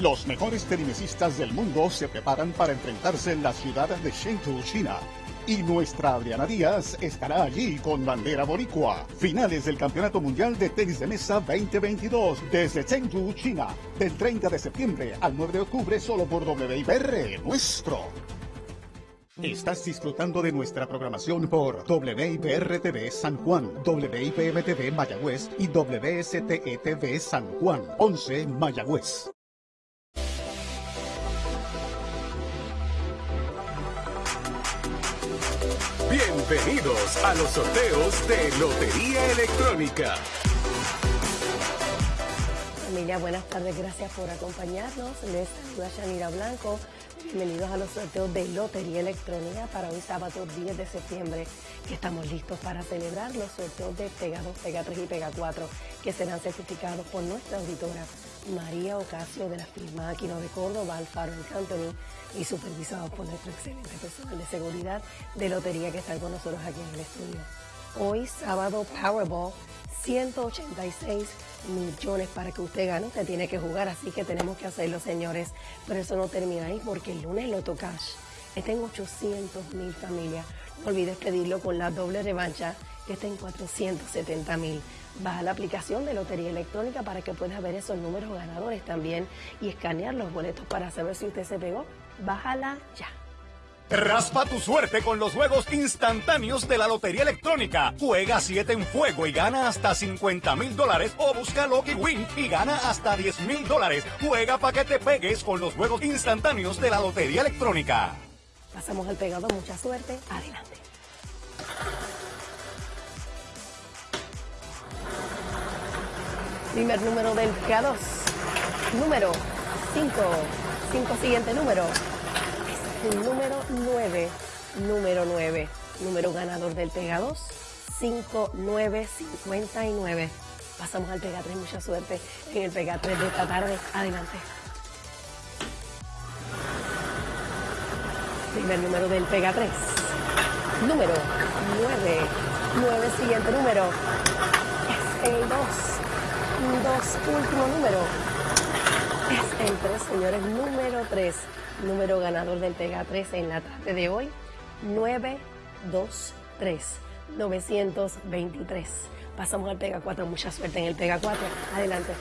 Los mejores tennisistas del mundo se preparan para enfrentarse en la ciudad de Chengdu, China. Y nuestra Adriana Díaz estará allí con bandera boricua. Finales del Campeonato Mundial de Tenis de Mesa 2022 desde Chengdu, China. Del 30 de septiembre al 9 de octubre solo por WIPR Nuestro. Estás disfrutando de nuestra programación por WIPR-TV San Juan, WIPM-TV Mayagüez y WSTE-TV San Juan, 11 Mayagüez. Bienvenidos a los sorteos de Lotería Electrónica. Familia, buenas tardes, gracias por acompañarnos. Les saluda Yanira Blanco. Bienvenidos a los sorteos de Lotería Electrónica para hoy sábado 10 de septiembre, que estamos listos para celebrar los sorteos de Pega 2, Pega 3 y Pega 4, que serán certificados por nuestra auditora María Ocasio de la firma Aquino de Córdoba, Alfaro Company y supervisados por nuestro excelente personal de seguridad de lotería que está con nosotros aquí en el estudio. Hoy, sábado, Powerball, 186 millones para que usted gane. Usted tiene que jugar, así que tenemos que hacerlo, señores. Pero eso no termina ahí porque el lunes Loto Cash está en 800 mil familias. No olvides pedirlo con la doble revancha que está en 470 mil. Baja la aplicación de Lotería Electrónica para que puedas ver esos números ganadores también y escanear los boletos para saber si usted se pegó. Bájala ya. Raspa tu suerte con los juegos instantáneos de la Lotería Electrónica. Juega 7 en fuego y gana hasta 50 mil dólares o busca Lucky Win y gana hasta 10 mil dólares. Juega para que te pegues con los juegos instantáneos de la Lotería Electrónica. Pasamos al pegado, mucha suerte. Adelante. Primer número del K2. Número 5. 5 siguiente número. Número 9. Número 9. Número ganador del Pega 2. 5959. Pasamos al Pega 3. Mucha suerte en el Pega 3 de esta tarde. Adelante. Primer número del Pega 3. Número 9. 9 siguiente número. Es el 2 dos, último número. Es el 3, señores, número 3. Número ganador del Pega 3 en la tarde de hoy. 923. 923. Pasamos al Pega 4. Mucha suerte en el Pega 4. Adelante.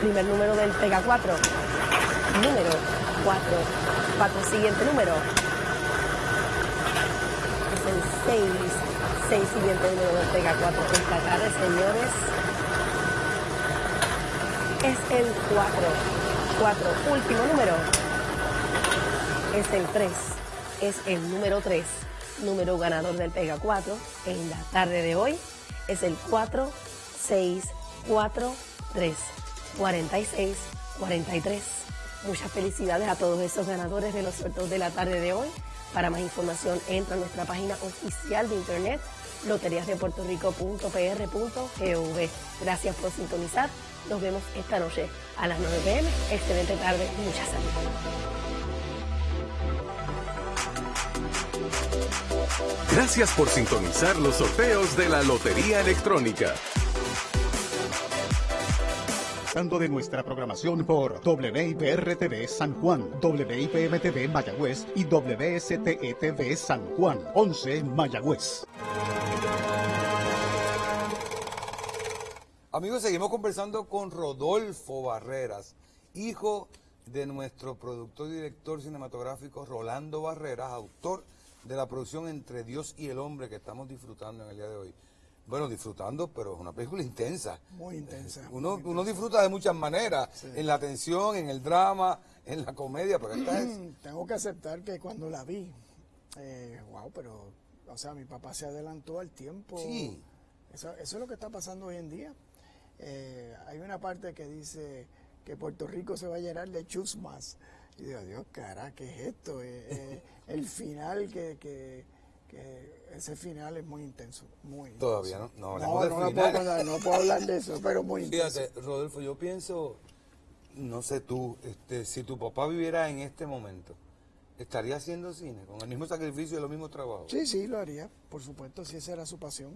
Primer número del Pega 4. Número 4. 4. Siguiente número. Es el 6. 6 siguiente número del Pega 4 esta tarde, señores. Es el 4. 4, último número. Es el 3. Es el número 3. Número ganador del Pega 4 en la tarde de hoy. Es el 4, 6, 4, 3. 46, 43. Muchas felicidades a todos esos ganadores de los sorteos de la tarde de hoy. Para más información, entra a nuestra página oficial de internet loteriasdepuertorico.pr.gov. Gracias por sintonizar. Nos vemos esta noche a las 9 pm. Excelente tarde mucha salud. Gracias por sintonizar los sorteos de la Lotería Electrónica. de nuestra programación por WIPR-TV San Juan, WIPM-TV Mayagüez y WSTE-TV San Juan, 11 Mayagüez. Amigos, seguimos conversando con Rodolfo Barreras, hijo de nuestro productor y director cinematográfico Rolando Barreras, autor de la producción Entre Dios y el Hombre que estamos disfrutando en el día de hoy. Bueno, disfrutando, pero es una película intensa. Muy intensa. Uno, uno disfruta de muchas maneras, en la tensión, en el drama, en la comedia, pero esta es... Tengo que aceptar que cuando la vi, eh, wow, pero, o sea, mi papá se adelantó al tiempo. Sí. Eso, eso es lo que está pasando hoy en día. Eh, hay una parte que dice que Puerto Rico se va a llenar de chusmas. Y digo, Dios, cara, ¿qué es esto? Eh, eh, el final que, que, que, ese final es muy intenso, muy Todavía no, no, no, no, no, puedo hablar, no, puedo hablar, de eso, pero muy intenso. Fíjate, Rodolfo, yo pienso, no sé tú, este, si tu papá viviera en este momento, ¿estaría haciendo cine con el mismo sacrificio y los mismos trabajos? Sí, sí, lo haría, por supuesto, si esa era su pasión.